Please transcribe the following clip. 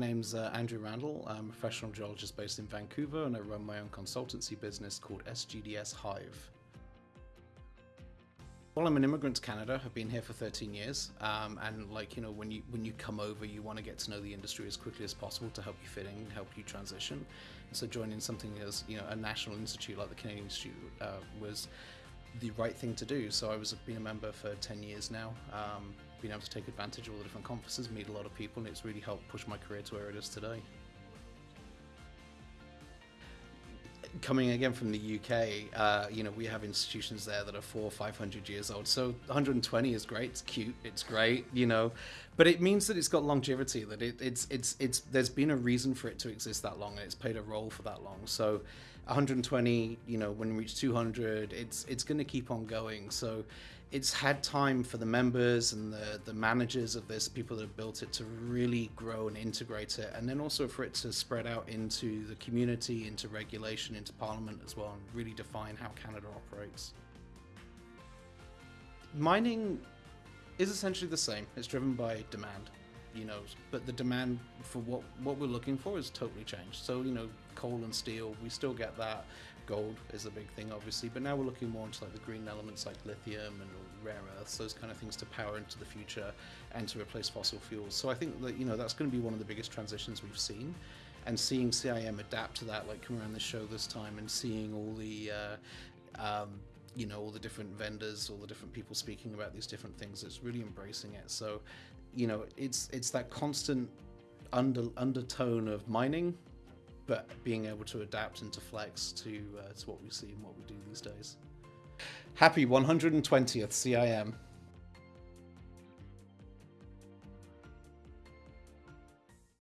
My name's uh, Andrew Randall. I'm a professional geologist based in Vancouver and I run my own consultancy business called SGDS Hive. Well, I'm an immigrant to Canada. I've been here for 13 years, um, and like you know, when you when you come over, you want to get to know the industry as quickly as possible to help you fit in, help you transition. And so, joining something as you know a national institute like the Canadian Institute uh, was the right thing to do. So I was been a member for 10 years now. Um, been able to take advantage of all the different conferences, meet a lot of people, and it's really helped push my career to where it is today. Coming again from the UK, uh, you know, we have institutions there that are four or five hundred years old. So 120 is great. It's cute. It's great. You know, but it means that it's got longevity. That it, it's it's it's there's been a reason for it to exist that long, and it's played a role for that long. So 120, you know, when we reach 200, it's it's going to keep on going. So it's had time for the members and the, the managers of this, people that have built it, to really grow and integrate it, and then also for it to spread out into the community, into regulation, into parliament as well, and really define how Canada operates. Mining is essentially the same. It's driven by demand, you know, but the demand for what what we're looking for is totally changed. So you know, coal and steel, we still get that gold is a big thing, obviously, but now we're looking more into like the green elements like lithium and rare earths, those kind of things to power into the future and to replace fossil fuels. So I think that you know that's going to be one of the biggest transitions we've seen, and seeing CIM adapt to that, like come around the show this time and seeing all the. Uh, um, you know all the different vendors all the different people speaking about these different things it's really embracing it so you know it's it's that constant under undertone of mining but being able to adapt and to flex to uh, to what we see and what we do these days. Happy 120th CIM.